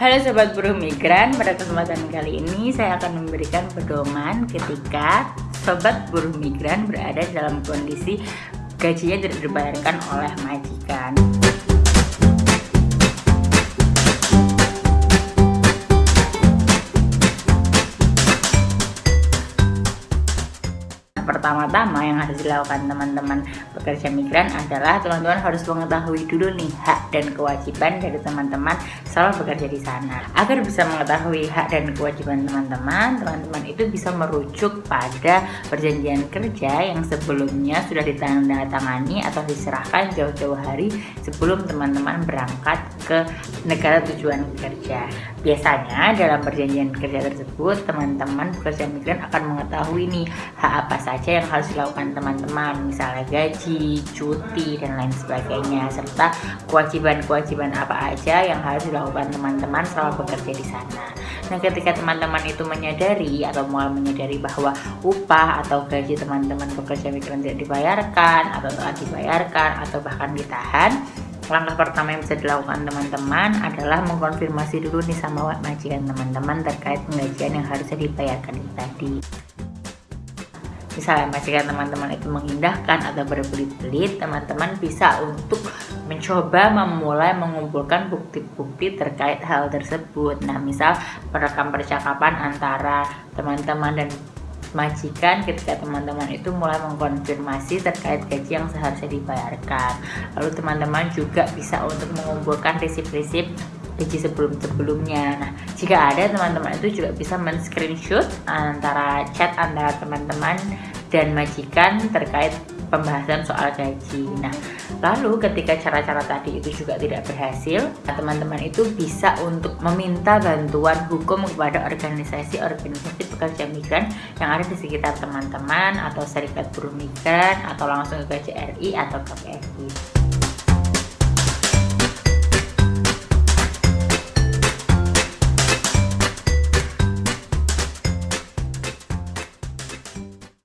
Halo Sobat Buruh Migran, pada kesempatan kali ini saya akan memberikan pedoman ketika Sobat Buruh Migran berada dalam kondisi gajinya tidak dibayarkan oleh majikan. Pertama-tama yang harus dilakukan teman-teman pekerja migran adalah teman-teman harus mengetahui dulu nih hak dan kewajiban dari teman-teman selama bekerja di sana. Agar bisa mengetahui hak dan kewajiban teman-teman, teman-teman itu bisa merujuk pada perjanjian kerja yang sebelumnya sudah ditandatangani atau diserahkan jauh-jauh hari sebelum teman-teman berangkat ke negara tujuan kerja. Biasanya dalam perjanjian kerja tersebut, teman-teman pekerja migran akan mengetahui nih hak apa saja yang harus dilakukan teman-teman. Misalnya gaji, cuti, dan lain sebagainya. Serta kewajiban-kewajiban apa aja yang harus dilakukan teman-teman selama bekerja di sana. Nah ketika teman-teman itu menyadari atau mulai menyadari bahwa upah atau gaji teman-teman bekerja migran tidak dibayarkan atau telah dibayarkan atau bahkan ditahan langkah pertama yang bisa dilakukan teman-teman adalah mengkonfirmasi dulu nih sama majikan teman-teman terkait penggajian yang harusnya dibayarkan tadi. Misalnya majikan teman-teman itu mengindahkan atau berbelit-belit teman-teman bisa untuk mencoba memulai mengumpulkan bukti-bukti terkait hal tersebut. Nah misal perekam percakapan antara teman-teman dan majikan ketika teman-teman itu mulai mengkonfirmasi terkait gaji yang seharusnya dibayarkan lalu teman-teman juga bisa untuk mengumpulkan risip-risip gaji sebelum-sebelumnya. Nah, jika ada teman-teman itu juga bisa men-screenshot antara chat antara teman-teman dan majikan terkait pembahasan soal gaji. Nah, lalu ketika cara-cara tadi itu juga tidak berhasil, teman-teman itu bisa untuk meminta bantuan hukum kepada organisasi-organisasi pekerja migran yang ada di sekitar teman-teman atau serikat buruh migran atau langsung ke KJRI atau KPRI.